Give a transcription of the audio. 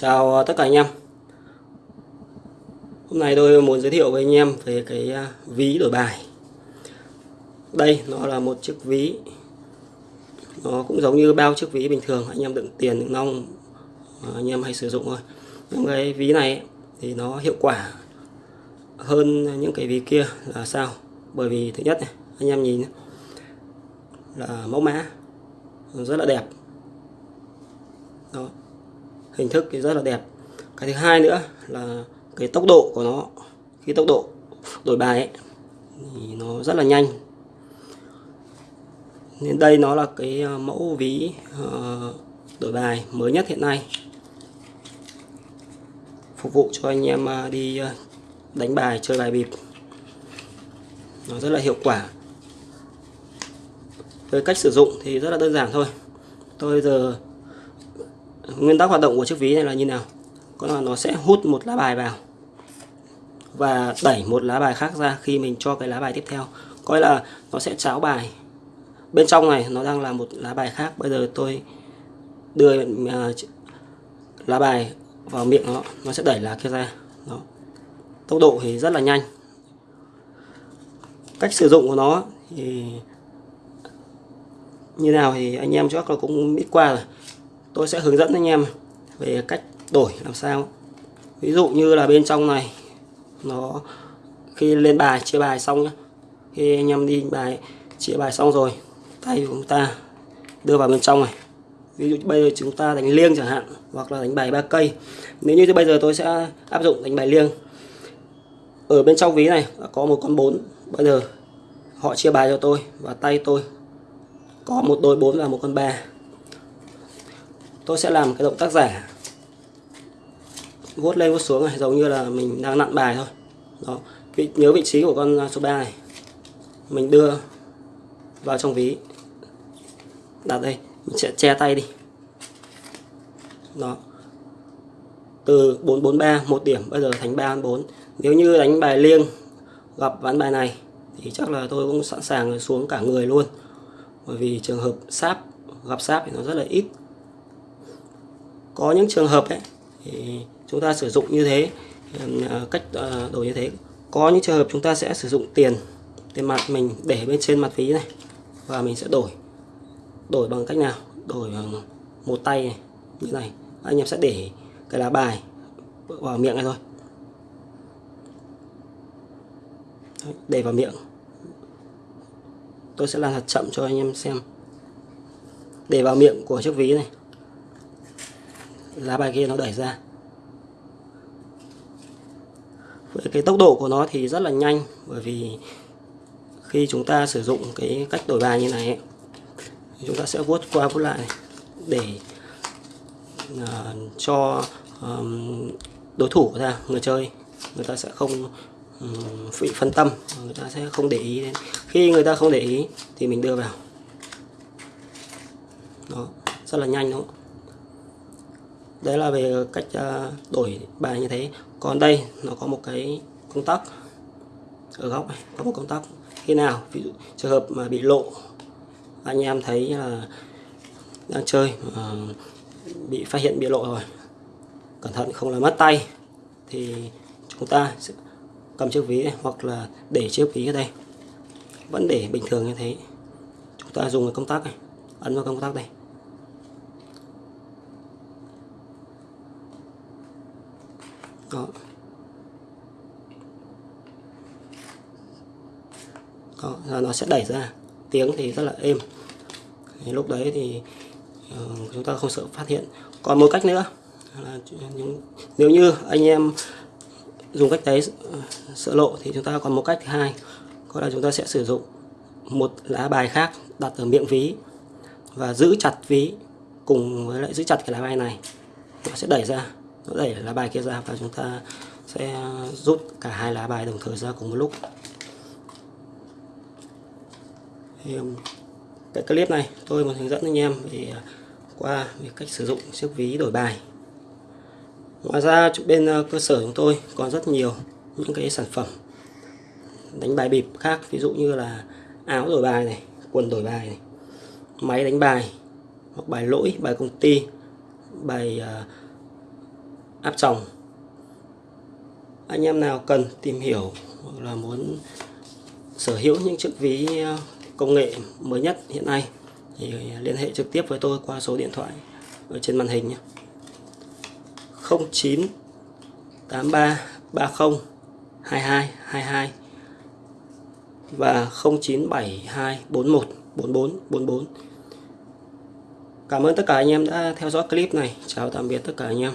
Chào ờ, tất cả anh em. Hôm nay tôi muốn giới thiệu với anh em về cái ờ, ví đổi bài. Đây nó là một chiếc ví. Nó cũng giống như bao chiếc ví bình thường Anh em đựng tiền, đựng nong Anh em hay sử dụng thôi. Nhưng cái ví này thì nó hiệu quả hơn những cái ví kia là sao? Bởi vì thứ nhất này anh em nhìn là mẫu mã rất là đẹp. Đó hình thức thì rất là đẹp. Cái thứ hai nữa là cái tốc độ của nó khi tốc độ đổi bài ấy, thì nó rất là nhanh. Nên đây nó là cái ờ, mẫu ví ờ, đổi bài mới nhất hiện nay. Phục vụ cho anh em ờ, đi đánh bài chơi bài bịp. Nó rất là hiệu quả. Về cách sử dụng thì rất là đơn giản thôi. Tôi giờ nguyên tắc hoạt động của chiếc ví này là như nào? Có là nó sẽ hút một lá bài vào và đẩy một lá bài khác ra khi mình cho cái lá bài tiếp theo. Coi là nó sẽ cháo bài. Bên trong này nó đang là một lá bài khác. Bây giờ tôi đưa uh, lá bài vào miệng nó nó sẽ đẩy lá kia ra. Đó. tốc độ thì rất là nhanh. Cách sử dụng của nó thì như nào thì anh em chắc là cũng biết qua rồi tôi sẽ hướng dẫn anh em về cách đổi làm sao. Ví dụ như là bên trong này, nó khi lên bài, chia bài xong nhá. Khi anh em đi bài, chia bài xong rồi, tay của chúng ta đưa vào bên trong này. Ví dụ bây giờ chúng ta đánh liêng chẳng hạn, hoặc là đánh bài ba cây. Nếu như bây giờ tôi sẽ áp dụng đánh bài liêng. Ở bên trong ví này có một con bốn. Bây giờ họ chia bài cho tôi và tay tôi có một đôi bốn và một con ba tôi sẽ làm cái động tác giả. Vuốt lên vuốt xuống này giống như là mình đang nặn bài thôi. Đó. Vị, nhớ vị trí của con à, số 3 này. Mình đưa vào trong ví. Đặt đây mình sẽ che tay đi. Đó. Từ 443 một điểm bây giờ thành 314 nếu như đánh bài liêng gặp ván bài này thì chắc là tôi cũng sẵn sàng xuống cả người luôn. Bởi vì trường hợp sáp gặp sáp thì nó rất là ít có những trường hợp ấy thì chúng ta sử dụng như thế à, cách à, đổi như thế. Có những trường hợp chúng ta sẽ sử dụng tiền tiền mặt mình để bên trên mặt ví này và mình sẽ đổi. Đổi bằng cách nào? Đổi bằng một tay này, như này. Anh em sẽ để cái lá bài vào miệng này thôi. Để vào miệng. Tôi sẽ làm thật chậm cho anh em xem. Để vào miệng của chiếc ví này lá bài kia nó đẩy ra. Với cái tốc độ của nó thì rất là nhanh bởi vì khi chúng ta sử dụng cái cách đổi bài như này chúng ta sẽ vuốt qua vuốt lại để uh, cho um, đối thủ của ta người chơi người ta sẽ không um, bị phân tâm người ta sẽ không để ý đến. Khi người ta không để ý thì mình đưa vào. Đó rất là nhanh đúng không? Đấy là về cách à, đổi bài như thế. Còn đây nó có một cái công tắc ở góc này có một công tắc. Khi nào ví dụ trường hợp mà bị lộ anh em thấy là đang chơi mà bị phát hiện bị lộ rồi cẩn thận không là mất tay thì chúng ta sẽ cầm chiếc ví này, hoặc là để chiếc ví ở đây. Vẫn để bình thường như thế. Chúng ta dùng cái công tắc này ấn vào công tắc đây có. Đó là nó sẽ đẩy ra. Tiếng thì rất là êm. Thì lúc đấy thì uh, chúng ta không sợ phát hiện. Còn một cách nữa là những, nếu như anh em dùng cách đấy sợ lộ thì chúng ta còn một cách thứ hai. Có là chúng ta sẽ sử dụng một lá bài khác đặt ở miệng ví và giữ chặt ví cùng với lại giữ chặt cái lá bài này. Nó sẽ đẩy ra đẩy lá bài kia ra và chúng ta sẽ rút cả hai lá bài đồng thời ra cùng một lúc. Thì um, cái clip này tôi muốn hướng dẫn anh em về à, qua về cách sử dụng chiếc ví đổi bài. Ngoài ra bên à, cơ sở chúng tôi còn rất nhiều những cái sản phẩm đánh bài bịp khác ví dụ như là áo đổi bài này quần đổi bài này máy đánh bài hoặc bài lỗi bài công ty bài uh, áp tròng anh em nào cần tìm hiểu hoặc là muốn sở hữu những chiếc ví ờ, công nghệ mới nhất hiện nay thì liên hệ trực tiếp với tôi qua số điện thoại ở trên màn hình nhé 09 83 30 22 22 và 0972 41 44 44 Cảm ơn tất cả anh em đã theo dõi clip này. Chào tạm biệt tất cả anh em.